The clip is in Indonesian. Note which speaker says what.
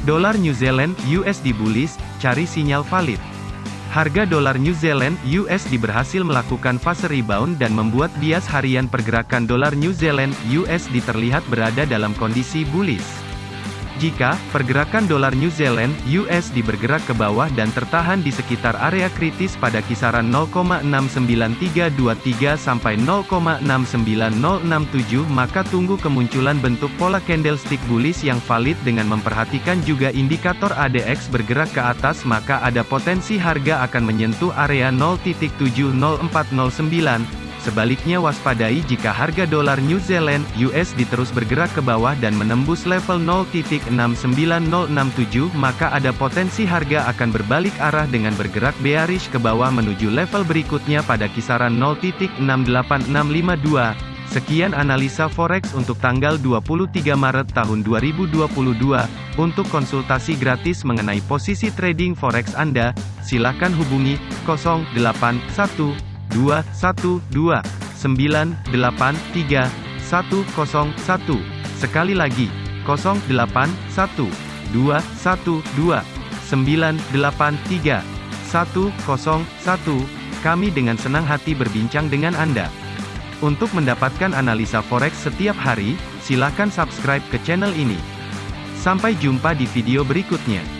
Speaker 1: Dolar New Zealand USD bullish, cari sinyal valid. Harga dolar New Zealand USD berhasil melakukan fase rebound dan membuat bias harian pergerakan dolar New Zealand USD terlihat berada dalam kondisi bullish. Jika pergerakan dolar New Zealand USD bergerak ke bawah dan tertahan di sekitar area kritis pada kisaran 0,69323 sampai 0,69067 maka tunggu kemunculan bentuk pola candlestick bullish yang valid dengan memperhatikan juga indikator ADX bergerak ke atas maka ada potensi harga akan menyentuh area 0.70409 Sebaliknya waspadai jika harga dolar New Zealand US diterus bergerak ke bawah dan menembus level 0.69067 maka ada potensi harga akan berbalik arah dengan bergerak bearish ke bawah menuju level berikutnya pada kisaran 0.68652. Sekian analisa forex untuk tanggal 23 Maret tahun 2022. Untuk konsultasi gratis mengenai posisi trading forex Anda, silakan hubungi 081. 2, Sekali lagi, 0, Kami dengan senang hati berbincang dengan Anda. Untuk mendapatkan analisa forex setiap hari, silakan subscribe ke channel ini. Sampai jumpa di video berikutnya.